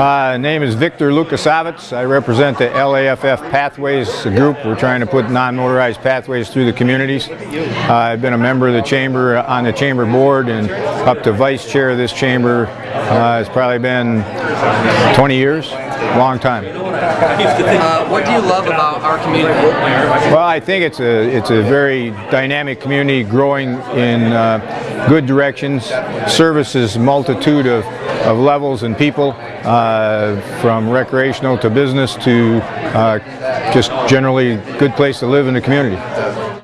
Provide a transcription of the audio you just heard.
Uh, name is Victor Lukasavitz. I represent the LAFF Pathways group. We're trying to put non-motorized pathways through the communities. Uh, I've been a member of the chamber, uh, on the chamber board, and up to vice chair of this chamber. Uh, it's probably been 20 years, long time. Uh, what do you love about our community? Well, I think it's a it's a very dynamic community, growing in uh, good directions. Services multitude of, of levels and people, uh, from recreational to business to uh, just generally good place to live in the community.